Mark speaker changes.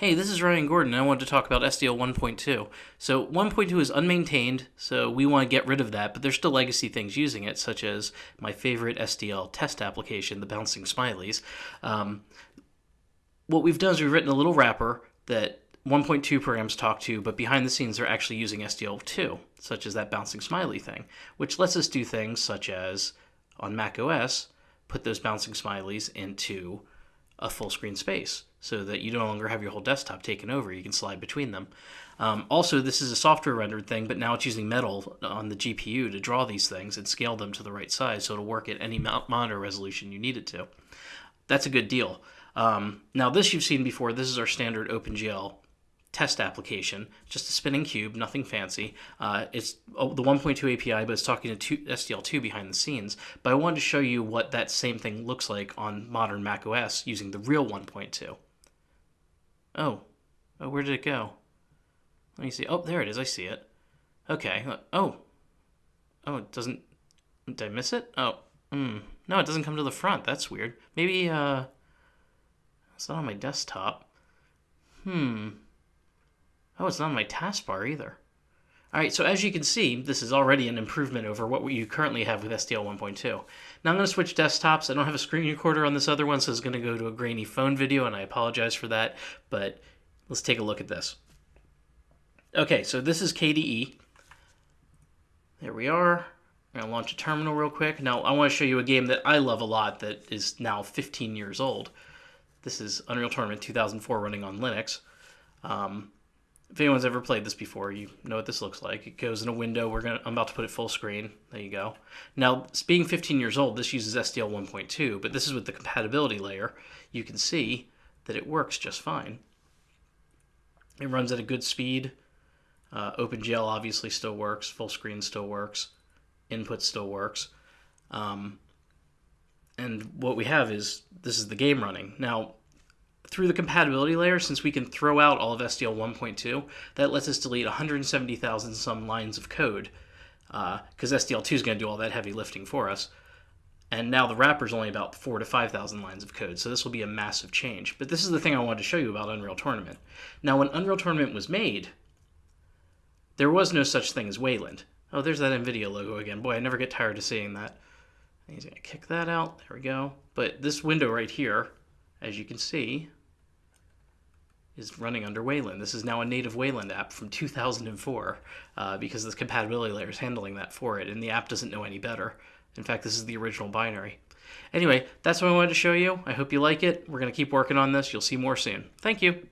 Speaker 1: Hey, this is Ryan Gordon. I wanted to talk about SDL 1.2. So 1.2 is unmaintained, so we want to get rid of that, but there's still legacy things using it, such as my favorite SDL test application, the Bouncing Smileys. Um, what we've done is we've written a little wrapper that 1.2 programs talk to, but behind the scenes they're actually using SDL2, such as that bouncing smiley thing, which lets us do things such as on Mac OS, put those bouncing smileys into a full screen space so that you no longer have your whole desktop taken over. You can slide between them. Um, also, this is a software rendered thing, but now it's using metal on the GPU to draw these things and scale them to the right size so it'll work at any monitor resolution you need it to. That's a good deal. Um, now, this you've seen before. This is our standard OpenGL test application, just a spinning cube, nothing fancy. Uh, it's oh, the 1.2 API, but it's talking to SDL2 behind the scenes. But I wanted to show you what that same thing looks like on modern Mac OS using the real 1.2. Oh, oh, where did it go? Let me see. Oh, there it is. I see it. Okay. Oh, oh, it doesn't. Did I miss it? Oh, hmm. No, it doesn't come to the front. That's weird. Maybe uh, it's not on my desktop. Hmm. Oh, it's not on my taskbar either. All right, so as you can see, this is already an improvement over what you currently have with SDL 1.2. Now I'm going to switch desktops. I don't have a screen recorder on this other one, so it's going to go to a grainy phone video, and I apologize for that, but let's take a look at this. Okay, so this is KDE. There we are. I'm going to launch a terminal real quick. Now, I want to show you a game that I love a lot that is now 15 years old. This is Unreal Tournament 2004 running on Linux. Um, if anyone's ever played this before, you know what this looks like. It goes in a window. We're gonna. I'm about to put it full screen. There you go. Now, being 15 years old, this uses SDL 1.2, but this is with the compatibility layer. You can see that it works just fine. It runs at a good speed. Uh, OpenGL obviously still works. Full screen still works. Input still works. Um, and what we have is this is the game running. Now, through the compatibility layer, since we can throw out all of SDL 1.2, that lets us delete 170,000 some lines of code, because uh, SDL2 is going to do all that heavy lifting for us. And now the wrapper is only about four to 5,000 lines of code, so this will be a massive change. But this is the thing I wanted to show you about Unreal Tournament. Now, when Unreal Tournament was made, there was no such thing as Wayland. Oh, there's that NVIDIA logo again. Boy, I never get tired of seeing that. He's going to kick that out. There we go. But this window right here, as you can see, is running under Wayland. This is now a native Wayland app from 2004 uh, because the compatibility layer is handling that for it, and the app doesn't know any better. In fact, this is the original binary. Anyway, that's what I wanted to show you. I hope you like it. We're going to keep working on this. You'll see more soon. Thank you.